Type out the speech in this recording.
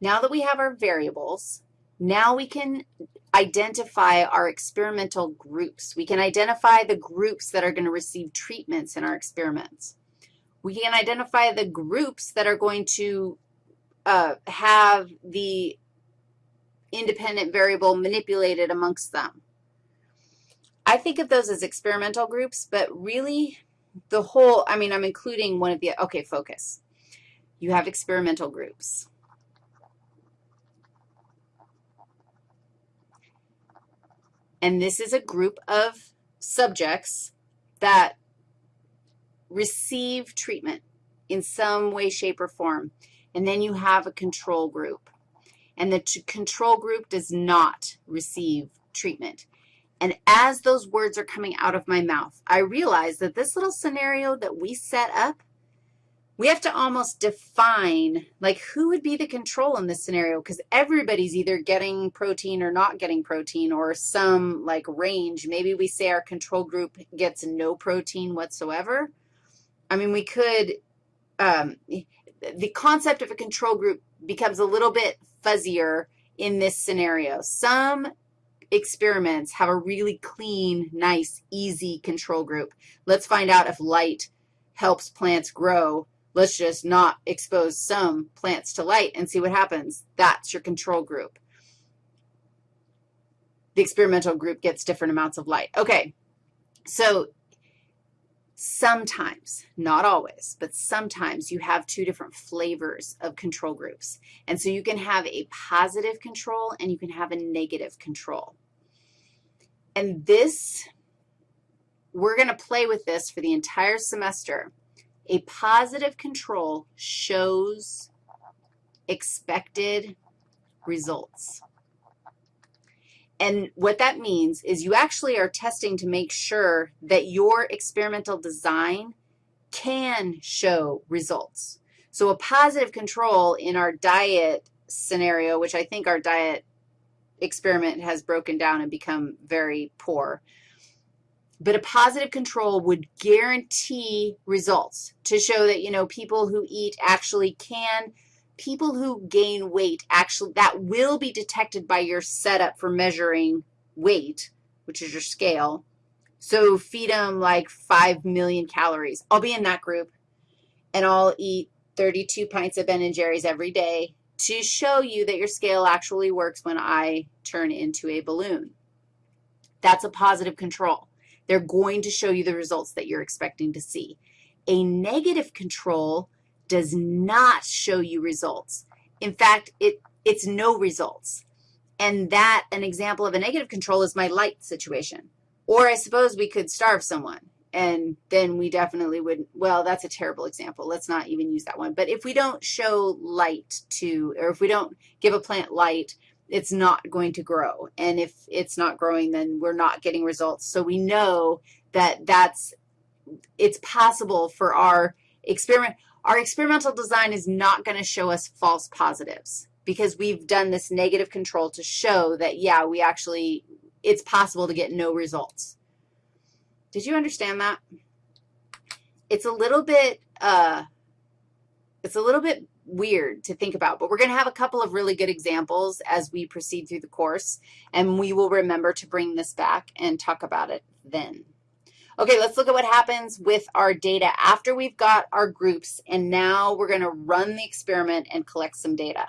Now that we have our variables, now we can identify our experimental groups. We can identify the groups that are going to receive treatments in our experiments. We can identify the groups that are going to uh, have the independent variable manipulated amongst them. I think of those as experimental groups, but really the whole, I mean, I'm including one of the, okay, focus. You have experimental groups. And this is a group of subjects that receive treatment in some way, shape, or form. And then you have a control group. And the control group does not receive treatment. And as those words are coming out of my mouth, I realize that this little scenario that we set up we have to almost define, like, who would be the control in this scenario because everybody's either getting protein or not getting protein or some, like, range. Maybe we say our control group gets no protein whatsoever. I mean, we could, um, the concept of a control group becomes a little bit fuzzier in this scenario. Some experiments have a really clean, nice, easy control group. Let's find out if light helps plants grow Let's just not expose some plants to light and see what happens. That's your control group. The experimental group gets different amounts of light. Okay, so sometimes, not always, but sometimes you have two different flavors of control groups. And so you can have a positive control and you can have a negative control. And this, we're going to play with this for the entire semester. A positive control shows expected results. And what that means is you actually are testing to make sure that your experimental design can show results. So a positive control in our diet scenario, which I think our diet experiment has broken down and become very poor, but a positive control would guarantee results to show that, you know, people who eat actually can, people who gain weight actually, that will be detected by your setup for measuring weight, which is your scale. So feed them like 5 million calories. I'll be in that group, and I'll eat 32 pints of Ben & Jerry's every day to show you that your scale actually works when I turn into a balloon. That's a positive control. They're going to show you the results that you're expecting to see. A negative control does not show you results. In fact, it, it's no results. And that, an example of a negative control is my light situation. Or I suppose we could starve someone, and then we definitely would, well, that's a terrible example. Let's not even use that one. But if we don't show light to, or if we don't give a plant light, it's not going to grow. And if it's not growing, then we're not getting results. So we know that that's, it's possible for our experiment. Our experimental design is not going to show us false positives because we've done this negative control to show that, yeah, we actually, it's possible to get no results. Did you understand that? It's a little bit, uh, it's a little bit weird to think about, but we're going to have a couple of really good examples as we proceed through the course, and we will remember to bring this back and talk about it then. Okay, let's look at what happens with our data after we've got our groups, and now we're going to run the experiment and collect some data.